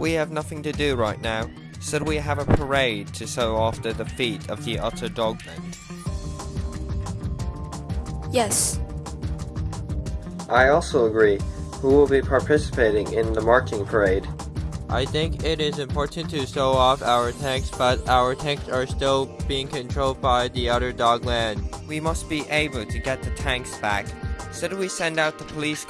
We have nothing to do right now, so we have a parade to show off the defeat of the Utter Dogland. Yes, I also agree. Who will be participating in the marching parade. I think it is important to show off our tanks, but our tanks are still being controlled by the Utter Dogland. We must be able to get the tanks back. Should we send out the police?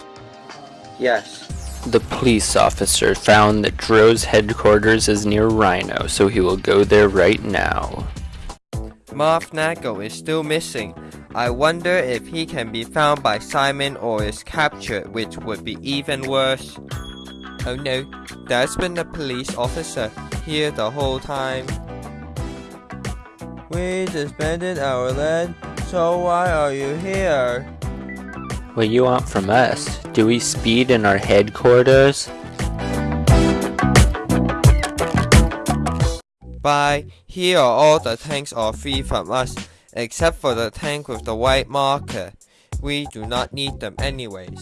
Yes, The police officer found that Dro's headquarters is near Rhino, so he will go there right now. Marv Nago is still missing. I wonder if he can be found by Simon or is captured, which would be even worse. Oh no, there's been a police officer here the whole time. We disbanded our land, so why are you here? What you want from us? Do we speed in our headquarters? Bye, here are all the tanks are free from us, except for the tank with the white marker. We do not need them anyways.